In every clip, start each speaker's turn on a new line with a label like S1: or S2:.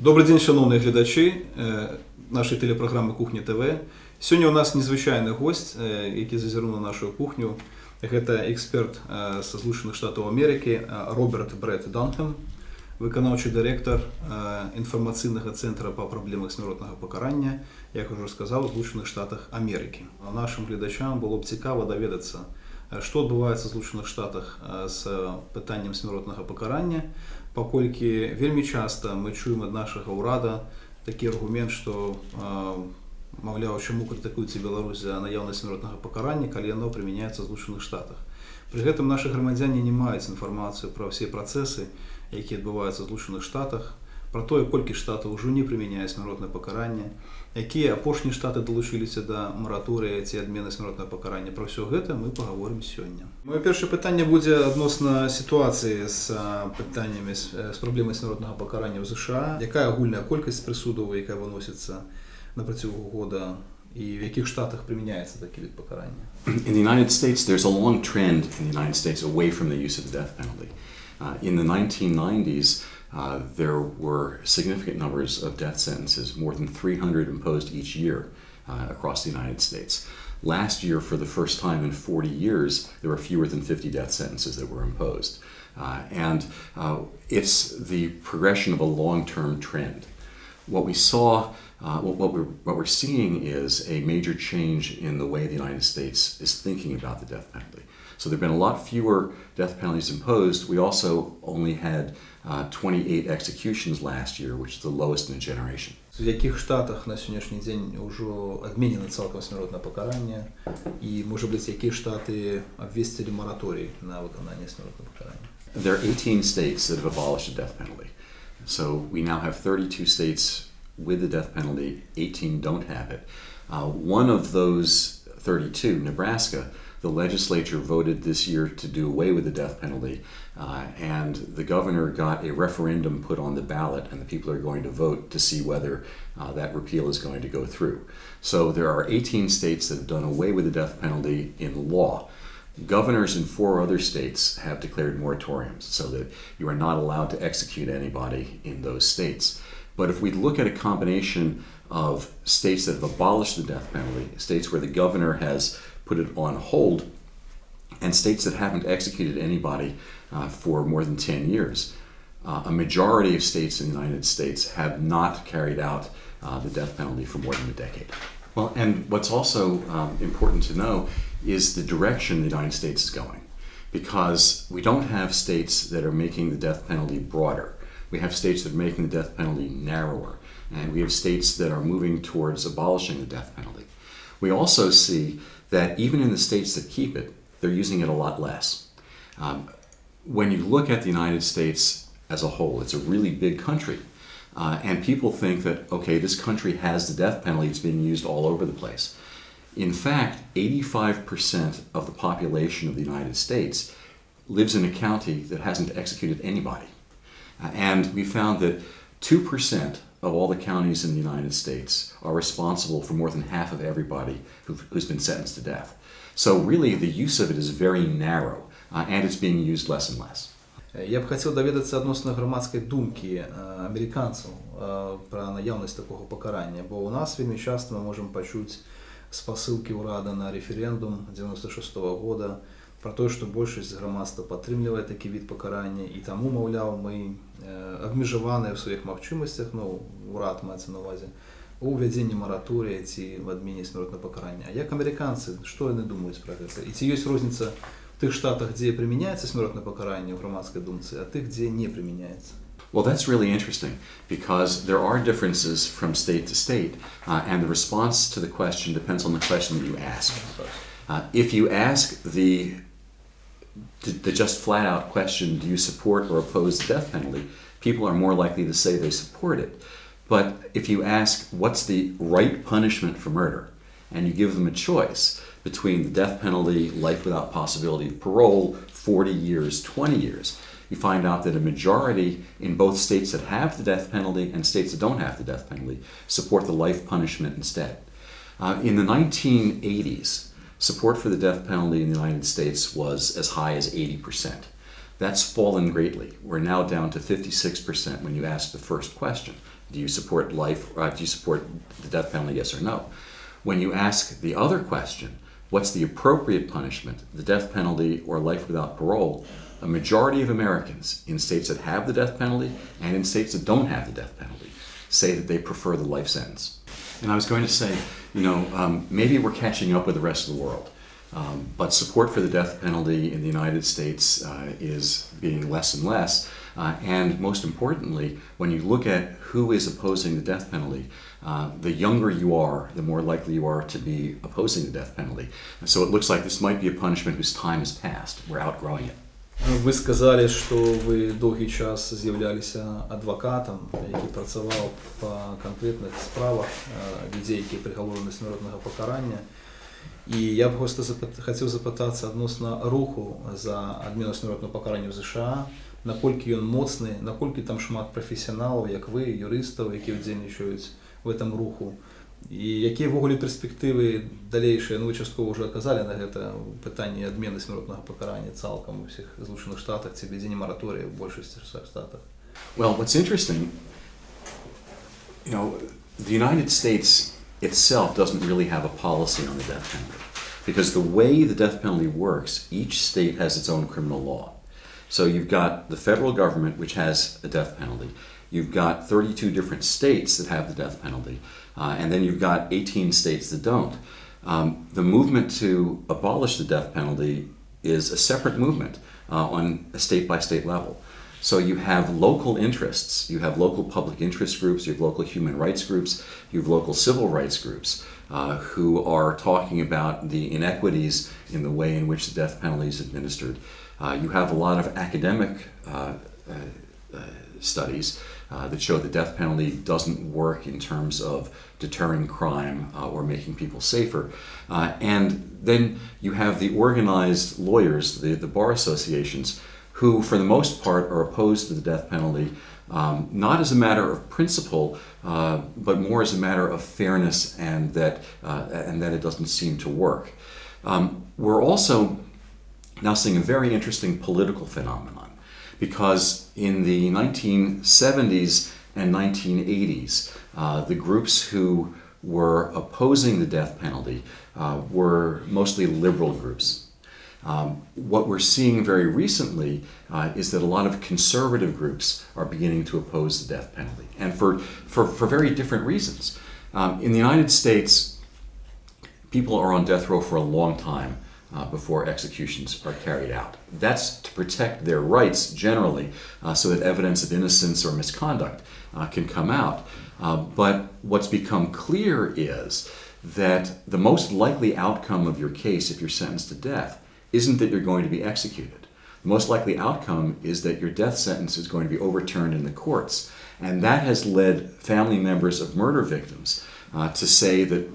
S1: Добрий день, шановні глядачі е, нашої телепрограми Кухня ТВ. Сьогодні у нас незвичайний гость, е, який зазирнув на нашу кухню. Це експерт е, з Злучених Штатів Америки е, Роберт Брет Данхем, виконавчий директор е, інформаційного центру по проблемах смертного покарання, як уже сказав, в Злучених Штатах Америки. А Нашим глядачам було б цікаво довідатися, е, що відбувається в Злучених Штатах е, з питанням смертного покарання, паколькі вельмі часта мы чуем ад нашага ўрада такі аргумент што маўляў чаму крытыкуецца Беларусь за наяўнасць смяротнага пакарання калі яно прымяняецца злучаных штатах. Пры гэтым нашы грамадзяне не маюць інфармацыю пра ўсе працэсы якія адбываюцца злучаных штатах пра тое колькі штатаў ужо не прымяняюць смяротнае пакаранне якія апошнія штаты далучыліся да мараторыя ці адмены смяротнага пакарання. Пра ўсё гэта мы паговорым сёння. Моё першае пытанне будзе адносна сітуацыі з пытаннямі з праблемай смяротнага пакарання ў ЗША. Якая агульная колькасць прысудаў якая выносіцца на працягу года і в якіх штатах прымяняецца такі від пакарання?
S2: In the United States there's a long trend in the United States away from the use of the death penalty. Uh, in the 1990s, uh, there were significant numbers of death sentences, more than 300 imposed each year uh, across the United States. Last year, for the first time in 40 years, there were fewer than 50 death sentences that were imposed. Uh, and uh, it's the progression of a long term trend. What we saw, uh, what, what, we're, what we're seeing is a major change in the way the United States is thinking about the death penalty. So there have been a lot fewer death penalties imposed. We also only had uh, 28 executions last year, which is the lowest in a generation.
S1: В яких штатах на сьогоднішній день вже відмінено цілком смертне покарання, і, може бути, які штати обвістили мораторій на виконання смертного покарання?
S2: There are 18 states that have abolished the death penalty. So we now have 32 states with the death penalty, 18 don't have it. Uh, one of those 32, Nebraska, the legislature voted this year to do away with the death penalty, uh, and the governor got a referendum put on the ballot, and the people are going to vote to see whether uh, that repeal is going to go through. So there are 18 states that have done away with the death penalty in law. Governors in four other states have declared moratoriums so that you are not allowed to execute anybody in those states. But if we look at a combination of states that have abolished the death penalty, states where the governor has put it on hold, and states that haven't executed anybody uh, for more than 10 years, uh, a majority of states in the United States have not carried out uh, the death penalty for more than a decade. Well, and what's also um, important to know is the direction the United States is going. Because we don't have states that are making the death penalty broader. We have states that are making the death penalty narrower. And we have states that are moving towards abolishing the death penalty. We also see that even in the states that keep it, they're using it a lot less. Um, when you look at the United States as a whole, it's a really big country. Uh, and people think that, okay, this country has the death penalty, it's being used all over the place. In fact, 85% of the population of the United States lives in a county that hasn't executed anybody. Uh, and we found that 2% of all the counties in the United States are responsible for more than half of everybody who, who's been sentenced to death. So really the use of it is very narrow uh, and it's being used less and less.
S1: Я б хотів довідатися відносно громадської думки е, американців е, про наявність такого покарання, бо у нас вельми часто ми можемо почути з посилки урада на референдум 96-го года про те, що більшість громадства підтримує такий від покарання, і тому, мовляв, ми е, обмежовані в своїх можливостях, ну, урад мається на увазі, у введенні мораторія ці в адміні смертного покарання. А як американці, що вони думають про це? І чи є різниця в тих штатах, де применяется смертное покарание в громадской думце, а тих, где не применяется.
S2: Well, that's really interesting because there are differences from state to state, uh, and the response to the question depends on the question that you ask. Uh, if you ask the, the just flat out question, do you support or oppose the death penalty, people are more likely to say they support it. But if you ask, what's the right punishment for murder, and you give them a choice between the death penalty, life without possibility of parole, 40 years, 20 years, you find out that a majority in both states that have the death penalty and states that don't have the death penalty support the life punishment instead. Uh, in the 1980s, support for the death penalty in the United States was as high as 80%. That's fallen greatly. We're now down to 56% when you ask the first question. Do you support life? Uh, do you support the death penalty? Yes or no. When you ask the other question, what's the appropriate punishment, the death penalty or life without parole? A majority of Americans in states that have the death penalty and in states that don't have the death penalty say that they prefer the life sentence. And I was going to say, you know, um, maybe we're catching up with the rest of the world. Um, but support for the death penalty in the United States uh, is being less and less. Uh, and most importantly, when you look at who is opposing the death penalty, uh, the younger you are, the more likely you are to be opposing the death penalty. So it looks like this might be a punishment whose time has passed. We're outgrowing it.
S1: Ви сказали, що ви довгий час з'являлися адвокатом, який працював по конкретних справах е, людей, які приговорені до смертного покарання. І я б просто запит- хотів запитатися відносно руху за адміну смертного покарання в США, наскільки він моцний, наскільки там шмат професіоналів, як ви, юристів, які удзельничають в цьому руху. І які ввогуле перспективи дальнейшие, ну ви частково вже казали на це питання адміни смертного покарання цілком у всіх Злучених Штатах, це введення мораторія в більшості штатах.
S2: Well, what's interesting, you know, the United States itself doesn't really have a policy on the death penalty. Because the way the death penalty works, each state has its own criminal law. So you've got the federal government, which has a death penalty. You've got 32 different states that have the death penalty. Uh, and then you've got 18 states that don't. Um, the movement to abolish the death penalty is a separate movement uh, on a state by state level. So you have local interests, you have local public interest groups, you have local human rights groups, you have local civil rights groups uh, who are talking about the inequities in the way in which the death penalty is administered. Uh, you have a lot of academic uh, uh, uh, studies uh, that show the death penalty doesn't work in terms of deterring crime uh, or making people safer. Uh, and then you have the organized lawyers, the, the bar associations, who, for the most part, are opposed to the death penalty, um, not as a matter of principle, uh, but more as a matter of fairness and that, uh, and that it doesn't seem to work. Um, we're also now seeing a very interesting political phenomenon because in the 1970s and 1980s, uh, the groups who were opposing the death penalty uh, were mostly liberal groups. Um, what we're seeing very recently uh, is that a lot of conservative groups are beginning to oppose the death penalty, and for, for, for very different reasons. Um, in the United States, people are on death row for a long time uh, before executions are carried out. That's to protect their rights generally uh, so that evidence of innocence or misconduct uh, can come out. Uh, but what's become clear is that the most likely outcome of your case if you're sentenced to death isn't that you're going to be executed. The most likely outcome is that your death sentence is going to be overturned in the courts. And that has led family members of murder victims uh, to say that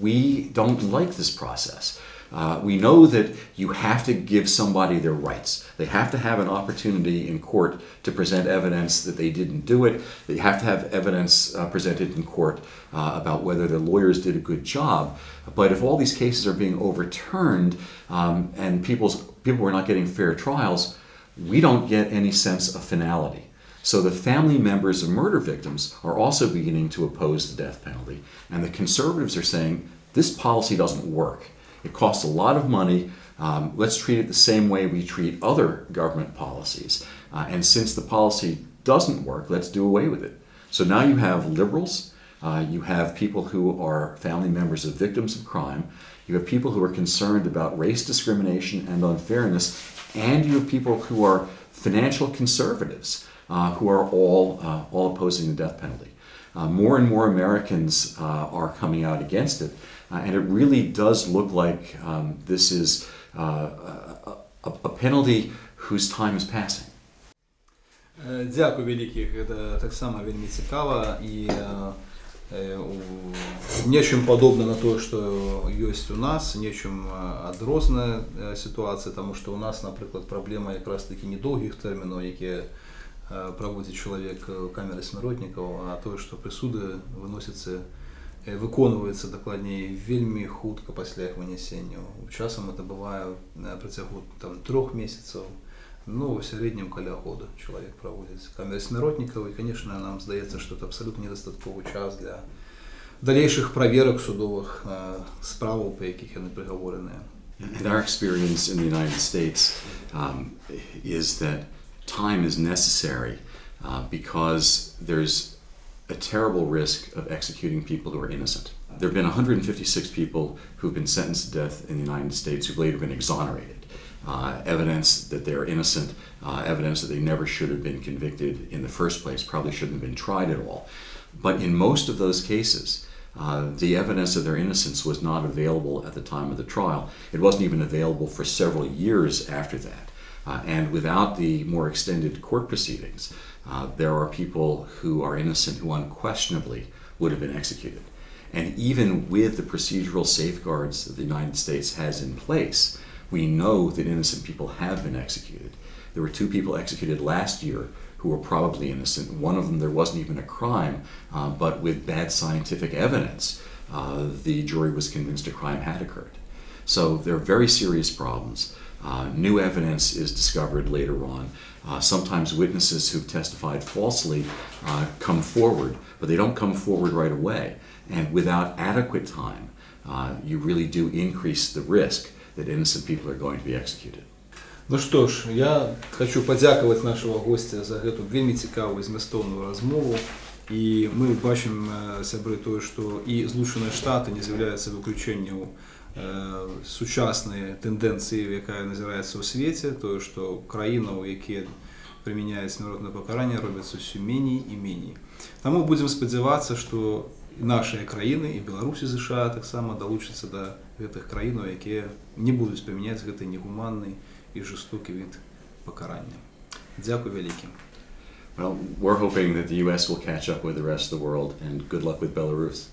S2: we don't like this process. Uh, we know that you have to give somebody their rights. They have to have an opportunity in court to present evidence that they didn't do it. They have to have evidence uh, presented in court uh, about whether their lawyers did a good job. But if all these cases are being overturned um, and people's, people are not getting fair trials, we don't get any sense of finality. So the family members of murder victims are also beginning to oppose the death penalty. And the conservatives are saying this policy doesn't work. It costs a lot of money. Um, let's treat it the same way we treat other government policies. Uh, and since the policy doesn't work, let's do away with it. So now you have liberals, uh, you have people who are family members of victims of crime, you have people who are concerned about race discrimination and unfairness, and you have people who are financial conservatives uh, who are all, uh, all opposing the death penalty. Uh, more and more Americans uh, are coming out against it, uh, and it really does look like um, this is uh, a, a, a penalty whose time is passing.
S1: Е, Дякую велике, це так само вельми цікаво і е, е, у- нечым подобно на то, что есть у нас, нечым е, адрозна е, ситуація, тому що у нас, наприклад, проблема якраз таки недовгих термінів, які е, проводить чоловік в камері смиротників, а то, що присуди виносяться, е, виконуються докладніше вельми хутко після їх винесення. Часом це буває на протягу там, трьох місяців, ну, в середньому каля года чоловік проводить камеры смиротников. И, конечно, нам здається, що це абсолютно недостатковий час для дальнейших проверок судових е, справ, по яких вони приговорені.
S2: And our experience in the United States um, is that time is necessary uh, because there's a terrible risk of executing people who are innocent. There have been 156 people who've been sentenced to death in the United States who've later been exonerated. Uh, evidence that they're innocent, uh, evidence that they never should have been convicted in the first place, probably shouldn't have been tried at all. But in most of those cases, uh, the evidence of their innocence was not available at the time of the trial. It wasn't even available for several years after that. Uh, and without the more extended court proceedings, uh, there are people who are innocent who unquestionably would have been executed. And even with the procedural safeguards that the United States has in place, we know that innocent people have been executed. There were two people executed last year who were probably innocent. One of them, there wasn't even a crime, uh, but with bad scientific evidence, uh, the jury was convinced a crime had occurred. So there are very serious problems. Uh, new evidence is discovered later on. Uh, sometimes witnesses who've testified falsely uh, come forward, but they don't come forward right away. And without adequate time, uh, you really do increase the risk that innocent people are going to be executed.
S1: Ну што ж, я хочу падзякаваць нашего гостя за гэту вельмі цікавую змястоўную размову. І мы бачым э, сябры тое, што і злучаныя штаты не з'яўляюцца выключэннем э, сучаснай тэндэнцыі, якая назіраецца ў свеце, тое, што краінаў, якія прымяняюць смяротнае пакаранне, робяцца ўсё меней і меней. Таму будзем спадзявацца, што і нашыя краіны і Беларусі ЗША таксама далучацца да гэтых краінаў, якія не будуць прымяняць гэты негуманны і жорстокі від пакарання. Дзякуй вялікі.
S2: Well, we're hoping that the U.S. will catch up with the rest of the world, and good luck with Belarus.